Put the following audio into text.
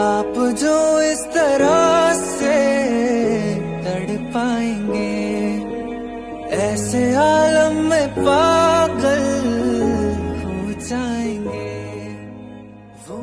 आप जो इस तरह से तड़ पाएँगे ऐसे आलम में पागल हो जाएँगे। वो